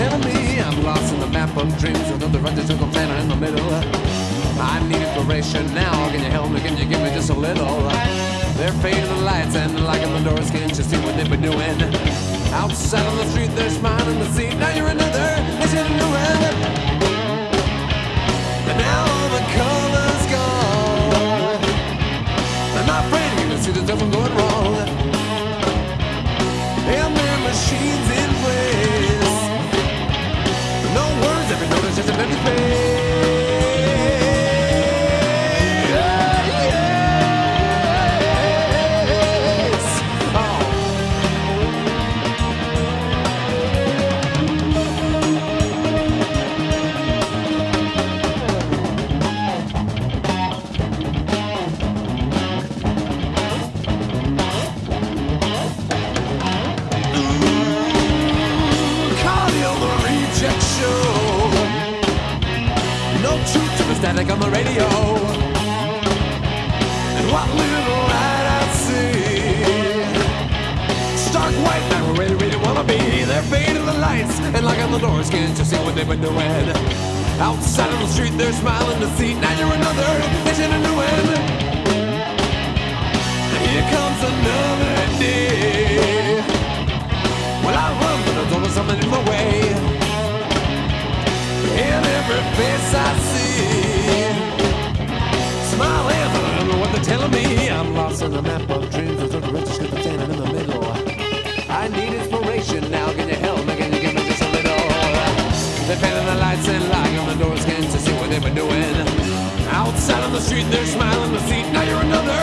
telling me. I'm lost in the map of dreams another undetermined planet in the middle. I need inspiration now. Can you help me? Can you give me just a little? They're fading the lights and locking the doors. Can't you see what they've been doing? Outside on the street, they're smiling the seat. Now you're another. It's a new end. And now all the color's gone. And my friend, you can see there's something going wrong. And their machines static on the radio. And what little light I see. Stark white, now we're ready, ready, wanna be. They're fading the lights and locking the doors. Can't you see what they've been doing? Outside on the street, they're smiling to see. Now you're another, it's in a new end. Here comes another day. Well, I run, but there's always something in my way. In every face I see, in the map of dreams. There's a ship standing in the middle. I need inspiration now. Can you help me? Can you give me just a little? They're painting the lights and locking the doors. Can't you see what they've been doing? Outside on the street, they're smiling the seat. Now you're another.